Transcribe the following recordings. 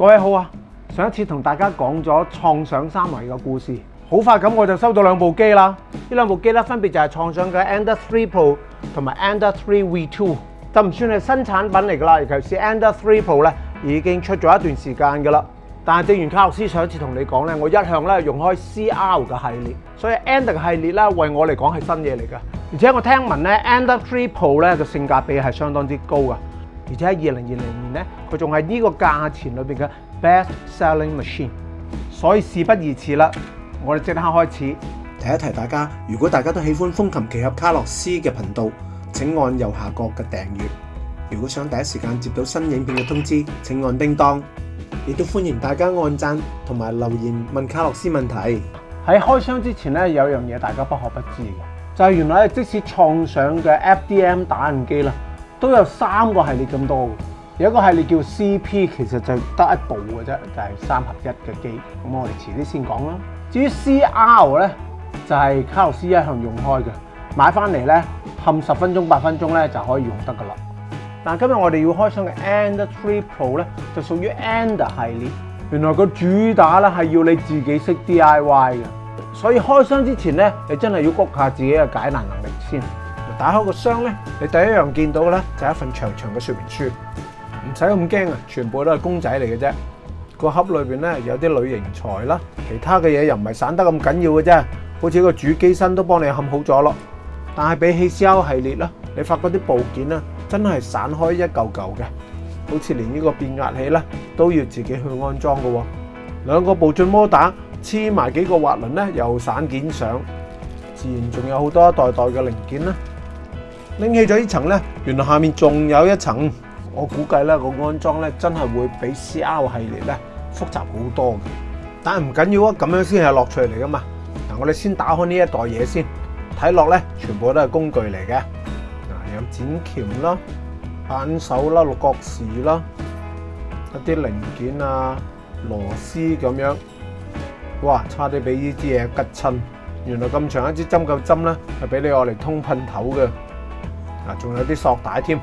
各位好啊！上一次同大家讲咗创想三维嘅故事，好快咁我就收到两部机啦。呢两部机咧分别就系创想嘅 Ender 3 Pro 同埋 Ender 3 V2，就唔算系新产品嚟噶啦。尤其是 Ender 3 Pro 咧已经出咗一段时间噶啦。但系正如卡洛斯上一次同你讲咧，我一向咧用开 c r 嘅系列，所以 Ender 系列咧为我嚟讲系新嘢嚟噶。而且我听闻咧 Ender 3 Pro 咧个性价比系相当之高噶。而且喺二零二零年咧，佢仲系呢個價錢裏邊嘅 best selling machine，所以事不宜遲啦，我哋即刻開始提一提大家。如果大家都喜歡風琴奇俠卡洛斯嘅頻道，請按右下角嘅訂閱。如果想第一時間接到新影片嘅通知，請按叮當。亦都歡迎大家按讚同埋留言問卡洛斯問題。喺開箱之前咧，有樣嘢大家不可不知嘅，就係原來即使創上嘅 FDM 打印機啦。都有三個系列咁多嘅，有一個系列叫 CP，其實就得一部嘅啫，就係三合一嘅機。咁我哋遲啲先講啦。至於 c r 咧，就係卡洛斯一向用開嘅，買翻嚟咧冚十分鐘、八分鐘咧就可以用得噶啦。嗱，今日我哋要開箱嘅 n d Three r Pro 咧，就屬於 N d 系列。原來個主打咧係要你自己識 DIY 嘅，所以開箱之前咧，你真係要谷下自己嘅解難能力先。打開個箱咧，你第一樣見到嘅咧就係一份長長嘅說明書，唔使咁驚啊，全部都係公仔嚟嘅啫。個盒裏邊咧有啲鋁型材啦，其他嘅嘢又唔係散得咁緊要嘅啫。好似個主機身都幫你冚好咗咯。但係比起 C.O 系列啦，你發嗰啲部件咧真係散開一嚿嚿嘅，好似連呢個變壓器咧都要自己去安裝嘅喎。兩個步進摩打黐埋幾個滑輪咧，又散件上，自然仲有好多一代代嘅零件啦。拎起咗呢層咧，原來下面仲有一層，我估計咧個安裝咧真係會比 CR 系列咧複雜好多嘅。但系唔緊要啊，咁樣先係樂趣嚟噶嘛。嗱，我哋先打開呢一袋嘢先，睇落咧全部都係工具嚟嘅。嗱，有剪鉗啦、扳手啦、六角匙啦、一啲零件啊、螺絲咁樣。哇，差啲俾呢支嘢吉亲！原來咁長一支針灸針咧，係俾你我嚟通噴頭嘅。嗱，仲有啲索帶添，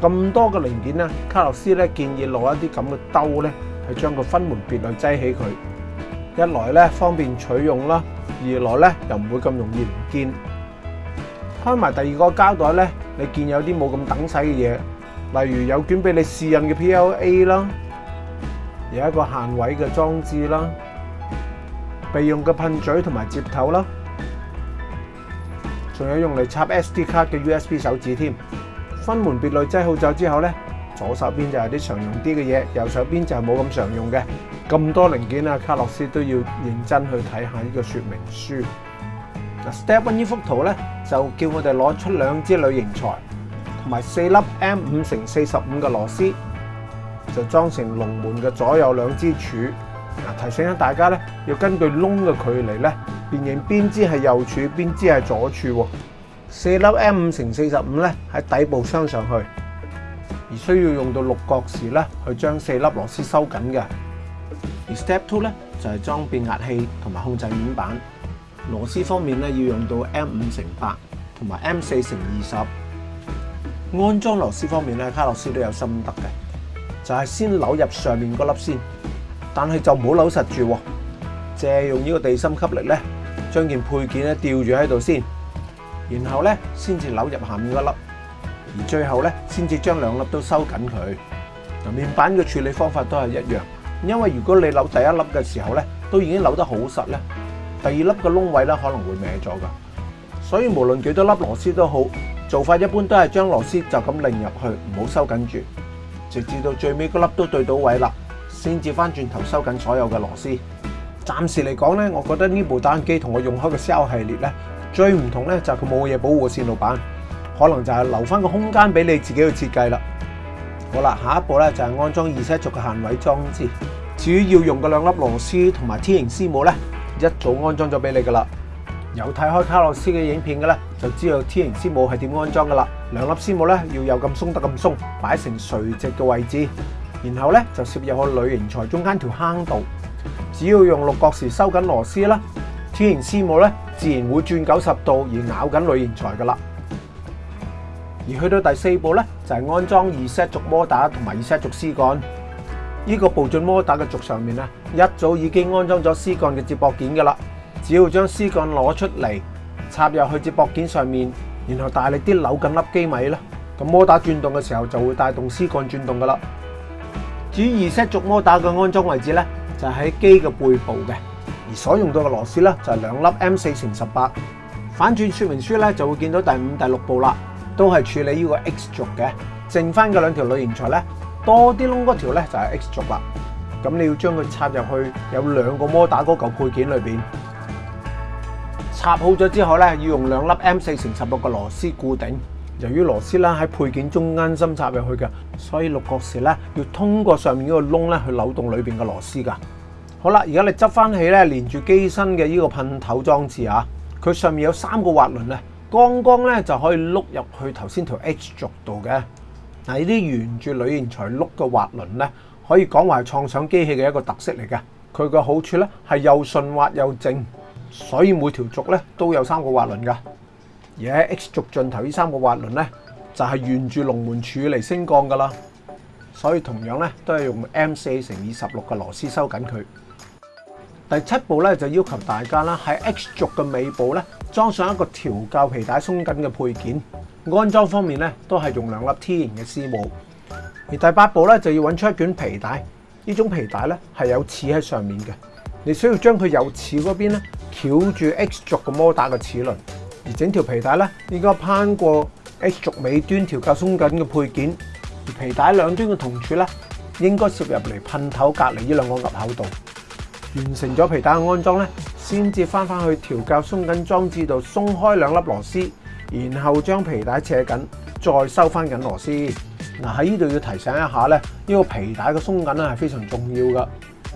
嗱咁多嘅零件咧，卡洛斯咧建議攞一啲咁嘅兜咧，去將佢分門別類擠起佢，一來咧方便取用啦，二來咧又唔會咁容易唔見。開埋第二個膠袋咧，你見有啲冇咁等使嘅嘢，例如有卷俾你試印嘅 PLA 啦，有一個限位嘅裝置啦，備用嘅噴嘴同埋接頭啦。仲有用嚟插 SD 卡嘅 USB 手指添，分门别类挤好走之后咧，左手边就系啲常用啲嘅嘢，右手边就冇咁常用嘅。咁多零件啊，卡洛斯都要认真去睇下呢个说明书。Step one 呢幅图咧，就叫我哋攞出两支铝型材，同埋四粒 M 五乘四十五嘅螺丝，就装成龙门嘅左右两支柱。提醒下大家咧，要根據窿嘅距離咧，辨認邊支係右柱，邊支係左柱四粒 M 五乘四十五咧喺底部裝上去，而需要用到六角匙咧去將四粒螺絲收緊嘅。而 Step two 咧就係裝變壓器同埋控制面板。螺絲方面咧要用到 M 五乘八同埋 M 四乘二十。安裝螺絲方面咧，卡洛斯都有心得嘅，就係先扭入上面嗰粒先。但系就唔好扭实住，借用呢个地心吸力咧，将件配件咧吊住喺度先，然后咧先至扭入下面嗰粒，而最后咧先至将两粒都收紧佢。嗱，面板嘅处理方法都系一样，因为如果你扭第一粒嘅时候咧，都已经扭得好实咧，第二粒嘅窿位咧可能会歪咗噶，所以无论几多粒螺丝都好，做法一般都系将螺丝就咁拧入去，唔好收紧住，直至到最尾嗰粒都对到位啦。先至翻转头收紧所有嘅螺丝。暂时嚟讲咧，我觉得呢部单机同我用开嘅 Shell 系列咧，最唔同咧就系佢冇嘢保护线路板，可能就系留翻个空间俾你自己去设计啦。好啦，下一步咧就系安装二车轴嘅限位装置。至于要用嘅两粒螺丝同埋 T 型丝帽咧，一早安装咗俾你噶啦。有睇开卡洛斯嘅影片嘅咧，就知道 T 型丝帽系点安装噶啦。两粒丝帽咧要有咁松得咁松，摆成垂直嘅位置。然後咧就摄入個鋁型材中間條坑度。只要用六角匙收緊螺絲啦，天然絲母咧自然會轉九十度而咬緊鋁型材噶啦。而去到第四步咧就係安裝二 set 轴摩打同埋二 set 轴絲杆。呢個步進摩打嘅轴上面啊，一早已經安裝咗絲杆嘅接駁件噶啦。只要將絲杆攞出嚟，插入去接驳件上面，然後大力啲扭緊粒機米啦。咁摩打轉動嘅時候就會帶動絲杆轉動噶啦。主二 set 轴摩打嘅安装位置咧，就喺机嘅背部嘅，而所用到嘅螺丝咧就系两粒 M 四乘十八。反转说明书咧就会见到第五、第六步啦，都系处理呢个 X 轴嘅。剩翻嘅两条铝型材咧，多啲窿嗰条咧就系 X 轴啦。咁你要将佢插入去有两个摩打嗰嚿配件里边，插好咗之后咧要用两粒 M 四乘十六嘅螺丝固定。由於螺絲啦喺配件中間深插入去嘅，所以六角匙咧要通過上面嗰個窿咧去扭動裏面嘅螺絲㗎。好啦，而家你執翻起咧，連住機身嘅呢個噴頭裝置啊，佢上面有三個滑輪咧，剛剛咧就可以碌入去頭先條 H 軸度嘅。嗱，呢啲沿住鋁型材碌嘅滑輪咧，可以講話係創想機器嘅一個特色嚟嘅。佢嘅好處咧係又順滑又正，所以每條軸咧都有三個滑輪㗎。而喺 X 軸盡頭呢三個滑輪咧，就係沿住龍門柱嚟升降噶啦，所以同樣咧都係用 M 四乘二十六嘅螺絲收緊佢。第七步咧就要求大家啦，喺 X 軸嘅尾部咧裝上一個調校皮帶鬆緊嘅配件。安裝方面咧都係用兩粒天然嘅絲母。而第八步咧就要揾出一卷皮帶，呢種皮帶咧係有齒喺上面嘅，你需要將佢由齒嗰邊咧翹住 X 軸嘅摩打嘅齒輪。而整条皮带咧，应该攀过 H 轴尾端调校松紧嘅配件，而皮带两端嘅铜柱咧，应该攝入嚟喷头隔离呢两个入口度。完成咗皮带嘅安装咧，先至翻翻去调校松紧装置度松开两粒螺丝，然后将皮带扯紧，再收翻紧螺丝。嗱喺呢度要提醒一下咧，呢个皮带嘅松紧咧系非常重要噶，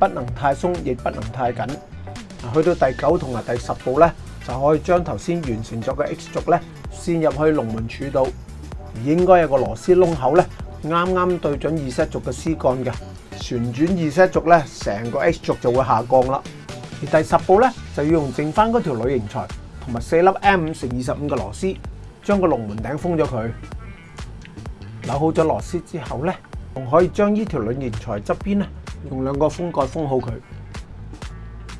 不能太松亦不能太紧。去到第九同埋第十步咧。就可以将头先完成咗嘅 X 轴咧，先入去龙门柱度，而应该有个螺丝窿口咧，啱啱对准二 set 轴嘅丝杆嘅，旋转二 set 轴咧，成个 X 轴就会下降啦。而第十步咧，就要用剩翻嗰条铝型材同埋四粒 M 五乘二十五嘅螺丝，将个龙门顶封咗佢。扭好咗螺丝之后咧，仲可以将呢条铝型材侧边咧，用两个封盖封好佢。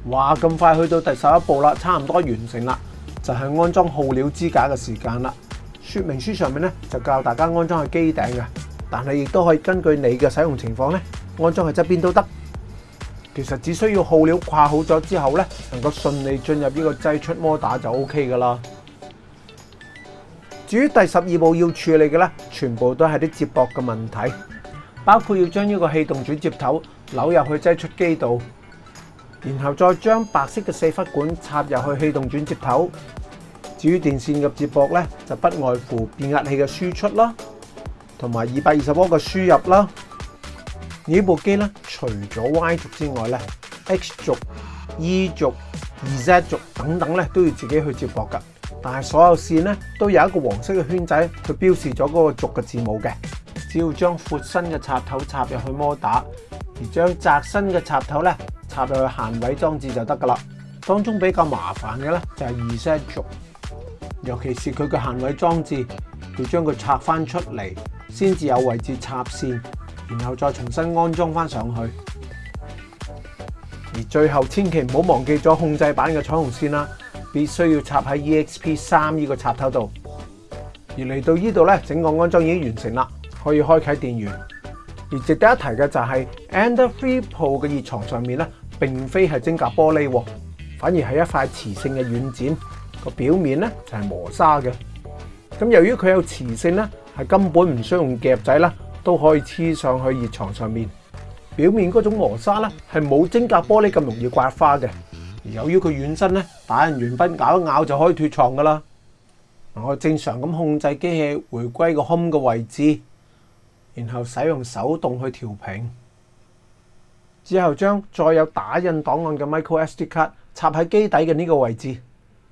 哇，咁快去到第十一步啦，差唔多完成啦，就系安装耗料支架嘅时间啦。说明书上面咧就教大家安装喺机顶嘅，但系亦都可以根据你嘅使用情况咧安装喺侧边都得。其实只需要耗料跨好咗之后咧，能够顺利进入呢个挤出摩打就 OK 噶啦。至于第十二步要处理嘅咧，全部都系啲接驳嘅问题，包括要将呢个气动转接头扭入去挤出机度。然后再将白色嘅四忽管插入去气动转接头。至于电线嘅接驳咧，就不外乎变压器嘅输出啦，同埋二百二十伏嘅输入啦。呢部机咧，除咗 Y 轴之外咧，X 轴、E 轴、r e s 轴等等咧，都要自己去接驳噶。但系所有线咧，都有一个黄色嘅圈仔，去标示咗嗰个轴嘅字母嘅。只要将阔身嘅插头插入去摩打，而将崭身嘅插头咧插入去限位装置就得噶啦。当中比较麻烦嘅咧就系二 e s e t 轴，尤其是佢嘅限位装置要将佢拆翻出嚟，先至有位置插线，然后再重新安装翻上去。而最后千祈唔好忘记咗控制板嘅彩虹线啦，必须要插喺 EXP 三呢个插头度。而嚟到呢度咧，整个安装已经完成啦，可以开启电源。而值得一提嘅就係 Andriy 鋪嘅熱床上面咧，並非係晶格玻璃，反而係一塊磁性嘅軟墊，個表面咧就係磨砂嘅。咁由於佢有磁性咧，係根本唔需要用夾仔啦，都可以黐上去熱床上面。表面嗰種磨砂咧係冇晶格玻璃咁容易刮花嘅。由於佢軟身咧，打完軟筆咬一咬就可以脱床噶啦。我正常咁控制機器回歸個 home 嘅位置。然後使用手動去調平，之後將再有打印檔案嘅 micro SD 卡插喺機底嘅呢個位置，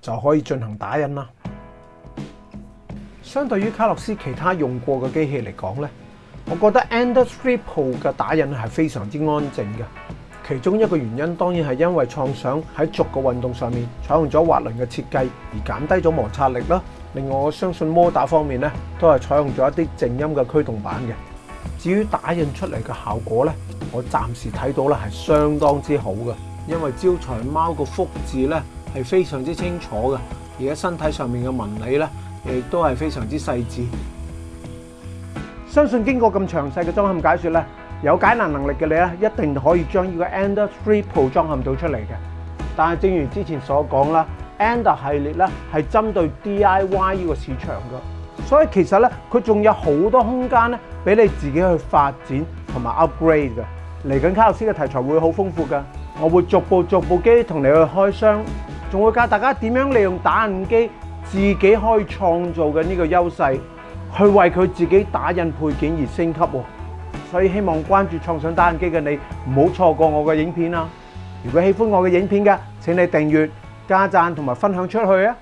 就可以進行打印啦。相對於卡洛斯其他用過嘅機器嚟講咧，我覺得 Andes Triple 嘅打印係非常之安靜嘅。其中一個原因當然係因為創想喺逐個運動上面採用咗滑輪嘅設計，而減低咗摩擦力啦。另外，我相信摩打方面咧都係採用咗一啲靜音嘅驅動板嘅。至于打印出嚟嘅效果咧，我暂时睇到咧系相当之好嘅，因为招财猫个福字咧系非常之清楚嘅，而家身体上面嘅纹理咧亦都系非常之细致。相信经过咁详细嘅装嵌解说咧，有解难能力嘅你咧一定可以将呢个 Ender 3 Pro 装嵌到出嚟嘅。但系正如之前所讲啦，Ender 系列咧系针对 DIY 呢个市场嘅。所以其實咧，佢仲有好多空間咧，俾你自己去發展同埋 upgrade 嘅。嚟緊卡洛斯嘅題材會好豐富噶，我會逐步逐步機同你去開箱，仲會教大家點樣利用打印機自己可以創造嘅呢個優勢，去為佢自己打印配件而升級喎。所以希望關注創想打印機嘅你，唔好錯過我嘅影片啦。如果喜歡我嘅影片嘅，請你訂閱、加讚同埋分享出去啊！